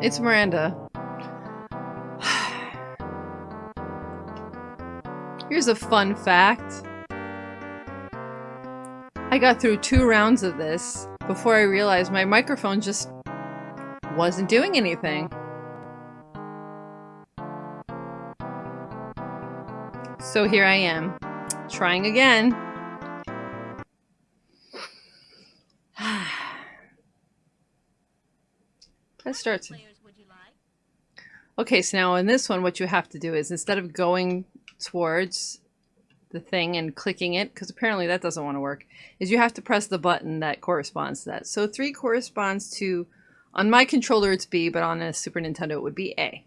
It's Miranda. Here's a fun fact. I got through two rounds of this before I realized my microphone just wasn't doing anything. So here I am, trying again. Let's start. Okay, so now in this one, what you have to do is instead of going towards the thing and clicking it, because apparently that doesn't want to work, is you have to press the button that corresponds to that. So 3 corresponds to, on my controller it's B, but on a Super Nintendo it would be A.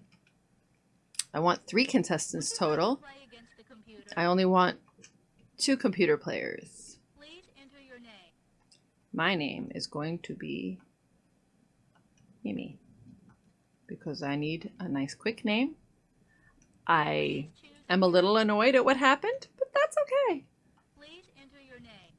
I want three contestants total. I only want two computer players. My name is going to be Mimi because I need a nice quick name. I am a little annoyed at what happened, but that's okay. Please enter your name.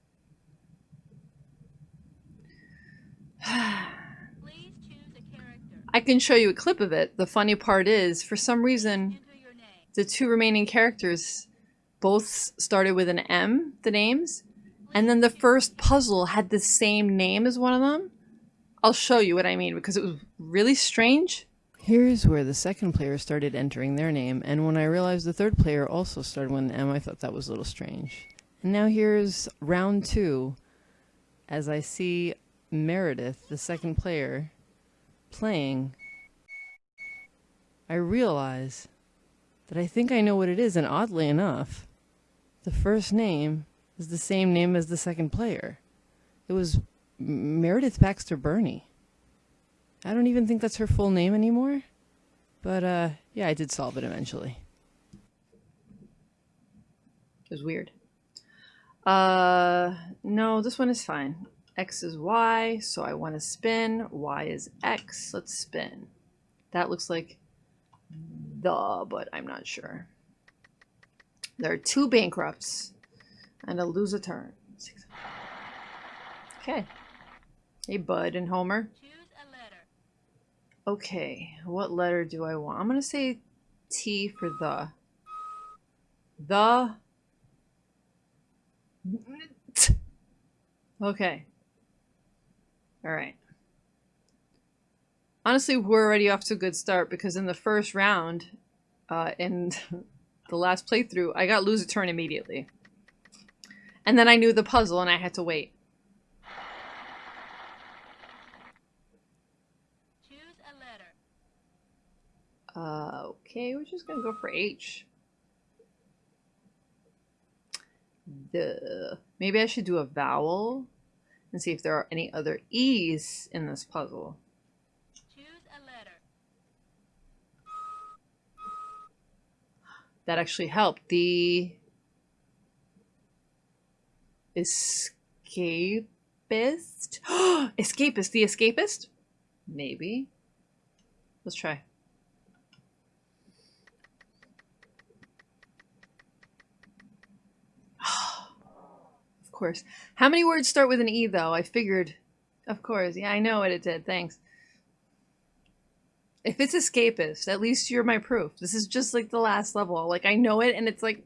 Please choose a character. I can show you a clip of it. The funny part is, for some reason, the two remaining characters both started with an M, the names, and then the first puzzle had the same name as one of them. I'll show you what I mean because it was really strange. Here's where the second player started entering their name, and when I realized the third player also started with an M, I thought that was a little strange. And now here's round two, as I see Meredith, the second player, playing. I realize that I think I know what it is, and oddly enough, the first name is the same name as the second player. It was Meredith Baxter Birney. I don't even think that's her full name anymore. But uh, yeah, I did solve it eventually. It was weird. Uh, no, this one is fine. X is Y, so I want to spin. Y is X. Let's spin. That looks like the, but I'm not sure. There are two bankrupts and a lose a turn. Okay. Hey, Bud and Homer. Okay, what letter do I want? I'm going to say T for the. The. Okay. Alright. Honestly, we're already off to a good start because in the first round, uh, in the last playthrough, I got lose a turn immediately. And then I knew the puzzle and I had to wait. Uh, okay, we're just gonna go for H. The maybe I should do a vowel and see if there are any other E's in this puzzle. Choose a letter. That actually helped. The escapist? escapist, the escapist? Maybe. Let's try. Course. How many words start with an E, though? I figured. Of course. Yeah, I know what it did. Thanks. If it's escapist, at least you're my proof. This is just like the last level. Like, I know it, and it's like...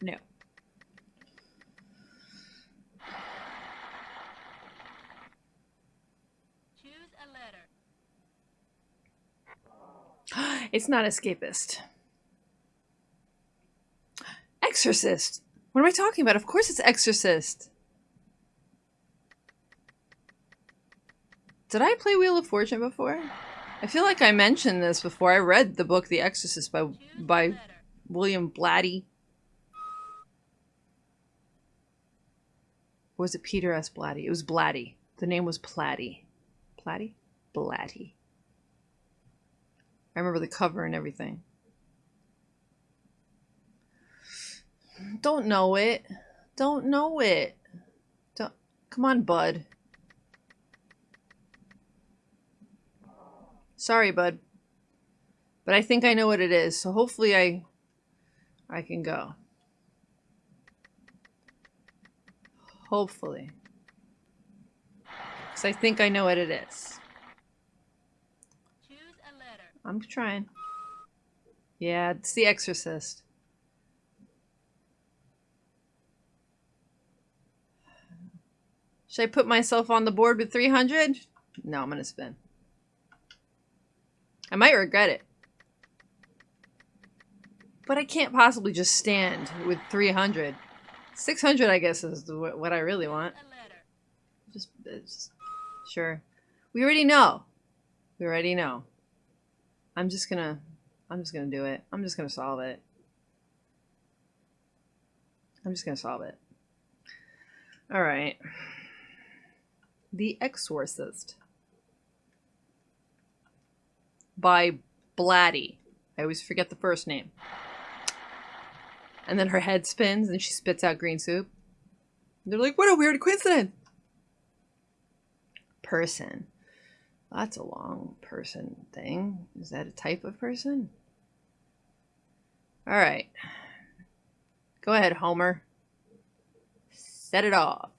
No. Choose a letter. it's not escapist. Exorcist. What am I talking about? Of course it's Exorcist. Did I play Wheel of Fortune before? I feel like I mentioned this before. I read the book The Exorcist by by William Blatty. Or was it Peter S. Blatty? It was Blatty. The name was Platty. Platty? Blatty. I remember the cover and everything. Don't know it. Don't know it. Don't. Come on, bud. Sorry, bud. But I think I know what it is, so hopefully I I can go. Hopefully. Because I think I know what it is. I'm trying. Yeah, it's The Exorcist. Should I put myself on the board with 300? No, I'm going to spin. I might regret it. But I can't possibly just stand with 300. 600, I guess, is what I really want. Just, uh, just, sure. We already know. We already know. I'm just gonna, I'm just gonna do it. I'm just gonna solve it. I'm just gonna solve it. All right. The Exorcist by Blatty. I always forget the first name. And then her head spins and she spits out green soup. They're like, what a weird coincidence. Person. That's a long person thing. Is that a type of person? All right. Go ahead, Homer. Set it off.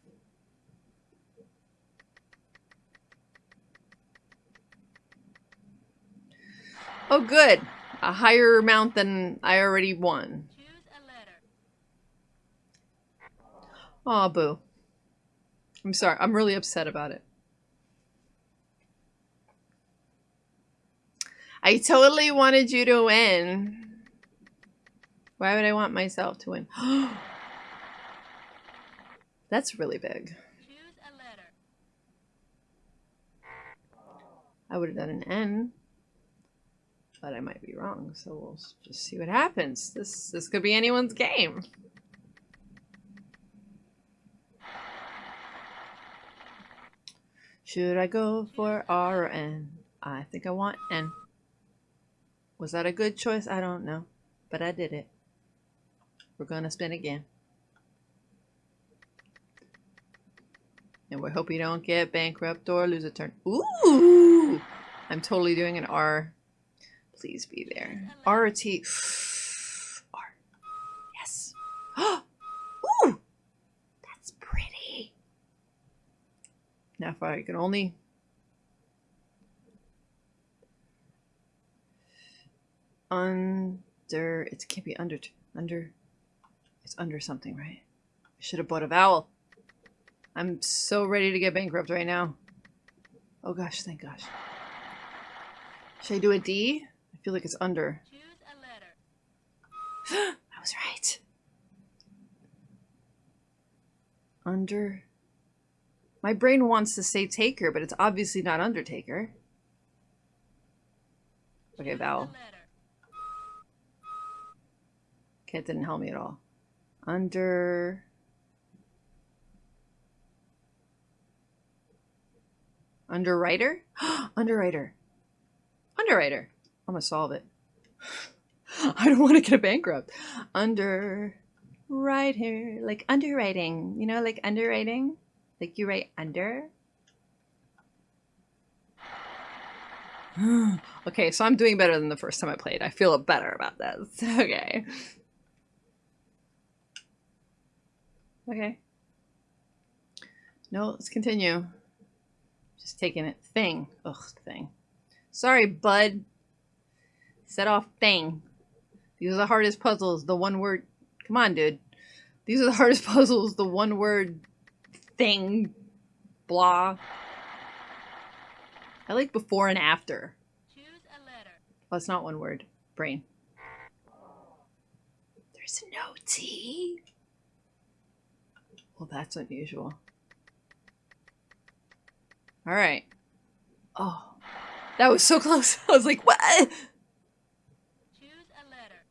Oh, good. A higher amount than I already won. Aw, oh, boo. I'm sorry. I'm really upset about it. I totally wanted you to win. Why would I want myself to win? That's really big. I would have done an N, but I might be wrong, so we'll just see what happens. This this could be anyone's game. Should I go for R or N? I think I want N. Was that a good choice? I don't know. But I did it. We're to spin again. And we hope you don't get bankrupt or lose a turn. Ooh! I'm totally doing an R. Please be there. R or T. R. Yes. Ooh! That's pretty. Now if I can only under it can't be under under it's under something right i should have bought a vowel i'm so ready to get bankrupt right now oh gosh thank gosh should i do a d i feel like it's under i was right under my brain wants to say taker but it's obviously not undertaker okay vowel Okay, it didn't help me at all. Under... Underwriter? Underwriter. Underwriter. I'm gonna solve it. I don't want to get a bankrupt. Underwriter. Like underwriting. You know, like underwriting? Like you write under? okay, so I'm doing better than the first time I played. I feel better about this. Okay. Okay. No, let's continue. Just taking it. Thing. Ugh, thing. Sorry, bud. Set off thing. These are the hardest puzzles. The one word. Come on, dude. These are the hardest puzzles. The one word thing. Blah. I like before and after. Choose a letter. It's not one word. Brain. There's no T. Well, that's unusual. All right. Oh, that was so close. I was like, what? Choose a letter.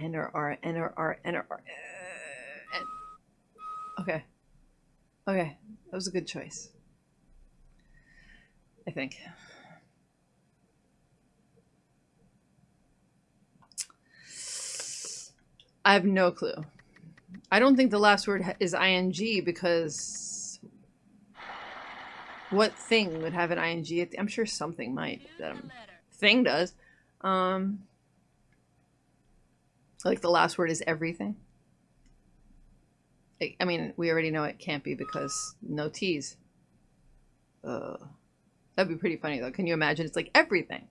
Or R, or R, or R. Okay. Okay. That was a good choice. I think. I have no clue. I don't think the last word is ing because what thing would have an ing? I'm sure something might. That um, thing does. Um, like the last word is everything. I mean, we already know it can't be because no T's. Uh, That'd be pretty funny though. Can you imagine? It's like everything.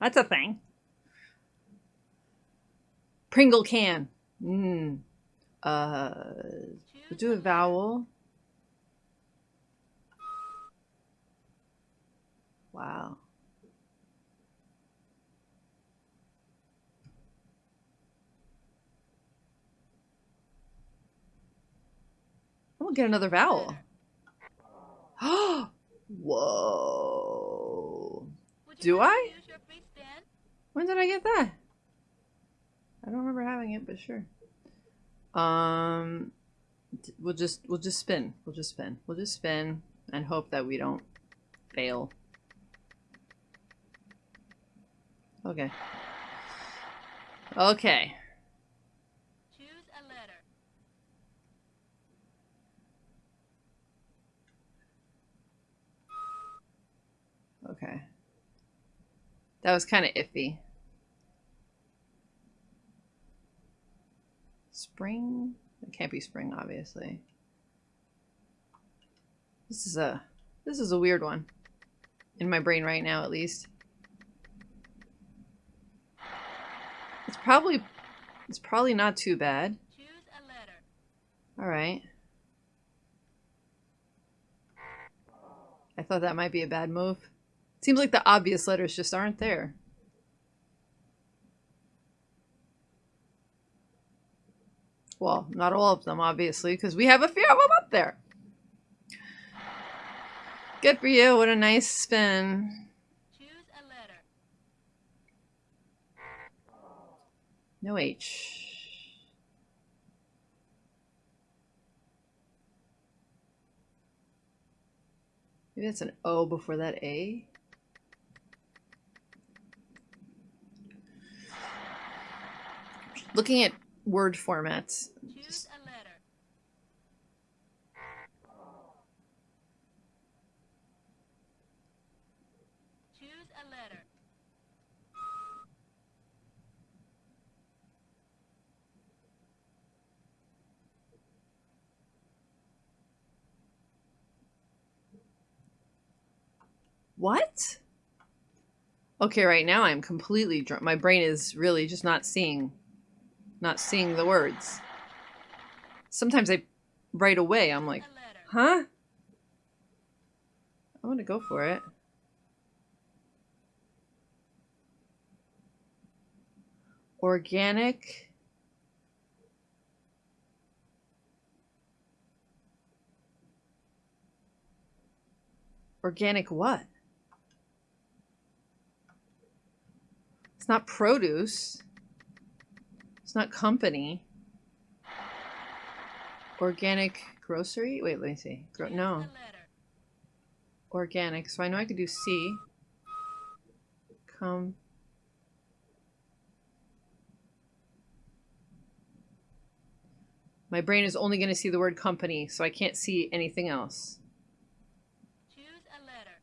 That's a thing. Pringle can. Mmm. Uh, we'll do a vowel. Wow. Get another vowel. Whoa. Do I? When did I get that? I don't remember having it, but sure. Um, we'll just we'll just spin. We'll just spin. We'll just spin and hope that we don't fail. Okay. Okay. Choose a letter. Okay. That was kind of iffy. Spring? It can't be spring, obviously. This is a this is a weird one. In my brain right now, at least. It's probably it's probably not too bad. All right. I thought that might be a bad move. Seems like the obvious letters just aren't there. Well, not all of them, obviously, because we have a few of them up there. Good for you. What a nice spin. Choose a letter. No H. Maybe that's an O before that A. Looking at word formats. Choose a letter. Choose a letter. what? Okay, right now I'm completely drunk. My brain is really just not seeing, not seeing the words. Sometimes I, right away, I'm like, huh? I want to go for it. Organic. Organic what? It's not produce. It's not company. Organic grocery? Wait, let me see. Gro no. Organic. So I know I could do C. Come. My brain is only going to see the word company, so I can't see anything else. Choose a letter.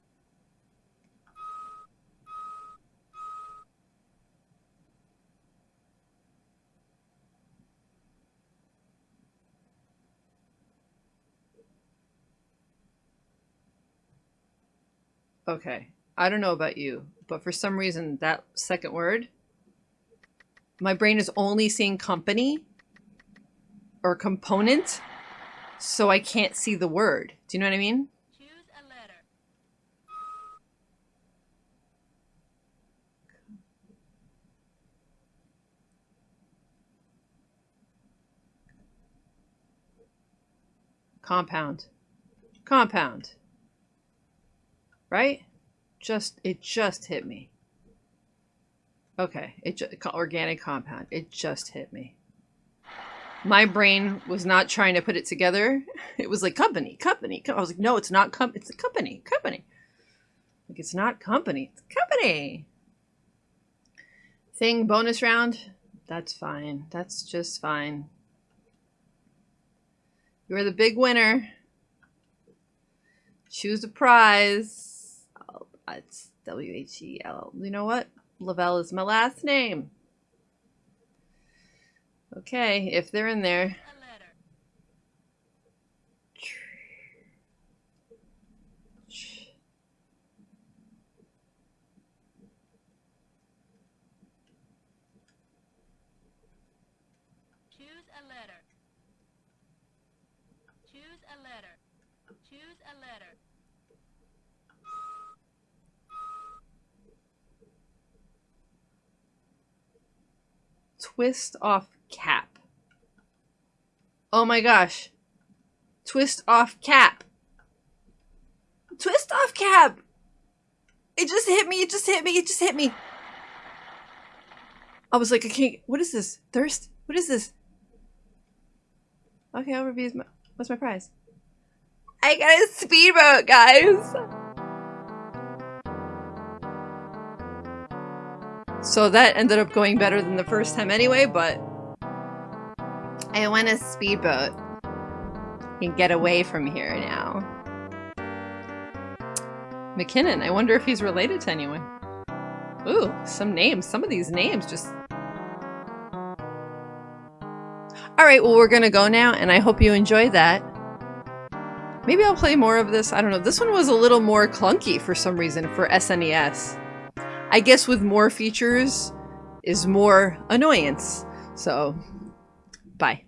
Okay. I don't know about you, but for some reason, that second word, my brain is only seeing company or component, so I can't see the word. Do you know what I mean? Choose a letter. Compound. Compound. Right? Just, it just hit me. Okay, it just, organic compound. It just hit me. My brain was not trying to put it together. It was like company, company. I was like, no, it's not com. It's a company, company. Like it's not company, it's company. Thing bonus round. That's fine. That's just fine. You're the big winner. Choose a prize. It's W H E L. You know what? Lavelle is my last name. Okay, if they're in there. Choose a letter. Twist off cap. Oh my gosh. Twist off cap. Twist off cap! It just hit me, it just hit me, it just hit me. I was like, I can't. What is this? Thirst? What is this? Okay, I'll review my. What's my prize? I got a speedboat, guys! So that ended up going better than the first time anyway, but I want a speedboat and get away from here now. McKinnon, I wonder if he's related to anyone. Ooh, some names. Some of these names just... Alright, well we're gonna go now, and I hope you enjoy that. Maybe I'll play more of this. I don't know. This one was a little more clunky for some reason for SNES. I guess with more features is more annoyance. So, bye.